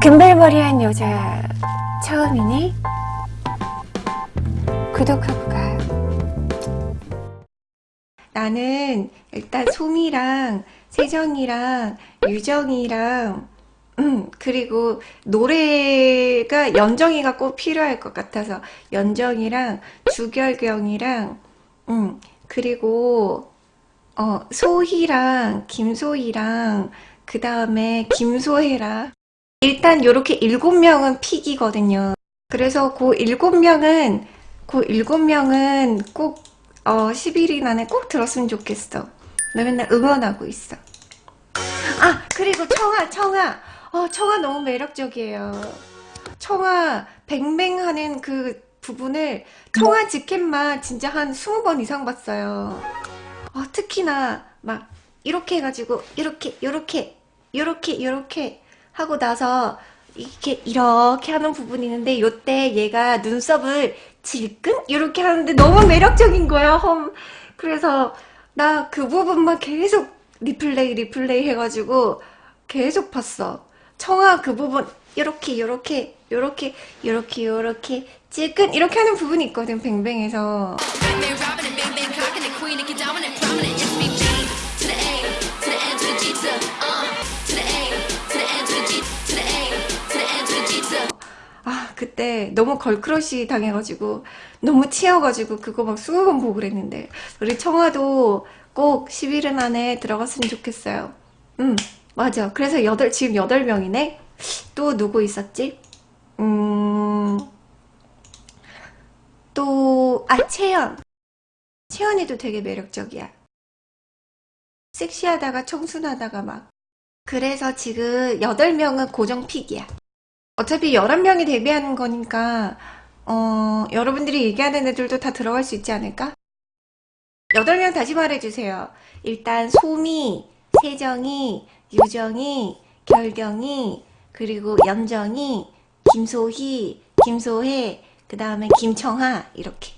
금발머리한 여자 처음이니? 구독하고 가요. 나는 일단 소미랑 세정이랑 유정이랑 음 그리고 노래가 연정이가 꼭 필요할 것 같아서 연정이랑 주결경이랑 음 그리고 어 소희랑 김소희랑 그 다음에 김소혜랑 일단 요렇게 일곱 명은 픽이거든요. 그래서 그 일곱 명은 그 일곱 명은 꼭 어, 10일 안에 꼭 들었으면 좋겠어. 나 맨날 응원하고 있어. 아 그리고 청아 청아 어 청아 너무 매력적이에요. 청아 뱅뱅하는 그 부분을 청아 직캠만 진짜 한 20번 이상 봤어요. 어, 특히나 막 이렇게 해가지고 이렇게 요렇게 요렇게 요렇게 하고 나서 이렇게 이렇게 하는 부분이 있는데 요때 얘가 눈썹을 질끈? 이렇게 하는데 너무 매력적인 거야 험. 그래서 나 그 부분만 계속 리플레이 리플레이 해가지고 계속 봤어. 청아 그 부분 요렇게 요렇게 요렇게 요렇게 요렇게 질끈? 이렇게 하는 부분이 있거든 뱅뱅에서 그때 너무 걸크러쉬 당해가지고 너무 치여가지고 그거 막 20번 보고 그랬는데 우리 청아도 꼭 10일은 안에 들어갔으면 좋겠어요. 음 맞아. 그래서 여덟 지금 8명이네? 또 누구 있었지? 음 또 아 채연. 채연이도 되게 매력적이야. 섹시하다가 청순하다가 막. 그래서 지금 8명은 고정 픽이야 어차피 11명이 데뷔하는 거니까 어, 여러분들이 얘기하는 애들도 다 들어갈 수 있지 않을까? 8명 다시 말해주세요. 일단 소미, 세정이, 유정이, 결경이, 그리고 연정이, 김소희, 김소혜, 그 다음에 김청하 이렇게